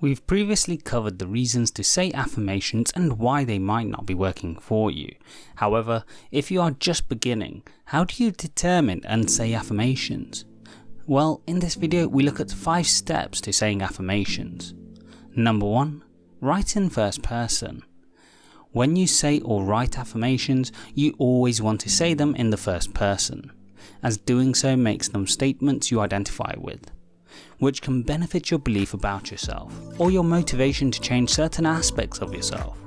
We've previously covered the reasons to say affirmations and why they might not be working for you. However, if you are just beginning, how do you determine and say affirmations? Well, in this video we look at 5 steps to saying affirmations. Number 1. Write in first person. When you say or write affirmations, you always want to say them in the first person, as doing so makes them statements you identify with which can benefit your belief about yourself, or your motivation to change certain aspects of yourself.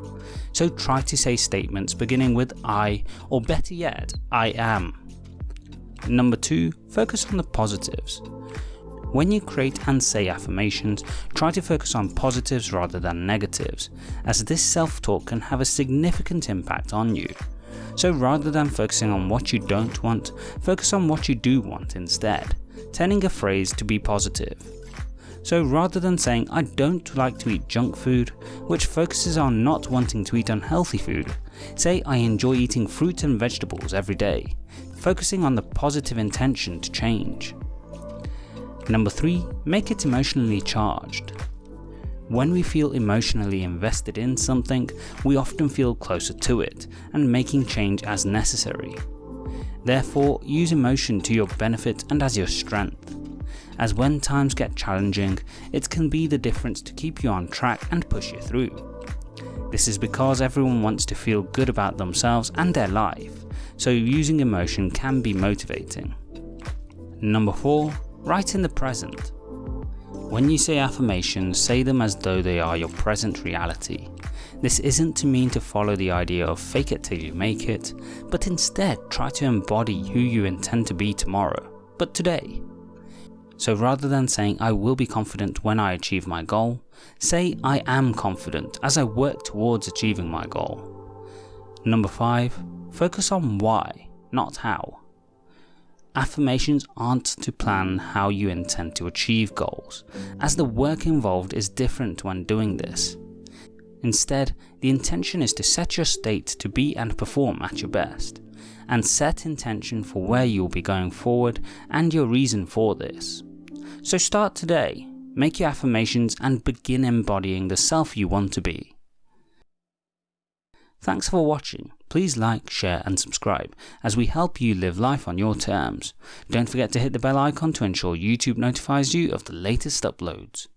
So try to say statements beginning with I, or better yet, I am. Number 2. Focus on the positives. When you create and say affirmations, try to focus on positives rather than negatives, as this self-talk can have a significant impact on you. So rather than focusing on what you don't want, focus on what you do want instead, turning a phrase to be positive. So rather than saying I don't like to eat junk food, which focuses on not wanting to eat unhealthy food, say I enjoy eating fruit and vegetables every day, focusing on the positive intention to change. Number 3. Make it emotionally charged. When we feel emotionally invested in something, we often feel closer to it and making change as necessary. Therefore, use emotion to your benefit and as your strength, as when times get challenging, it can be the difference to keep you on track and push you through. This is because everyone wants to feel good about themselves and their life, so using emotion can be motivating. Number 4. Write in the present. When you say affirmations, say them as though they are your present reality. This isn't to mean to follow the idea of fake it till you make it, but instead try to embody who you intend to be tomorrow, but today. So rather than saying I will be confident when I achieve my goal, say I am confident as I work towards achieving my goal. Number 5. Focus on why, not how. Affirmations aren't to plan how you intend to achieve goals, as the work involved is different when doing this. Instead, the intention is to set your state to be and perform at your best, and set intention for where you will be going forward and your reason for this. So start today, make your affirmations and begin embodying the self you want to be. Thanks for watching, please like, share and subscribe as we help you live life on your terms. Don't forget to hit the bell icon to ensure YouTube notifies you of the latest uploads.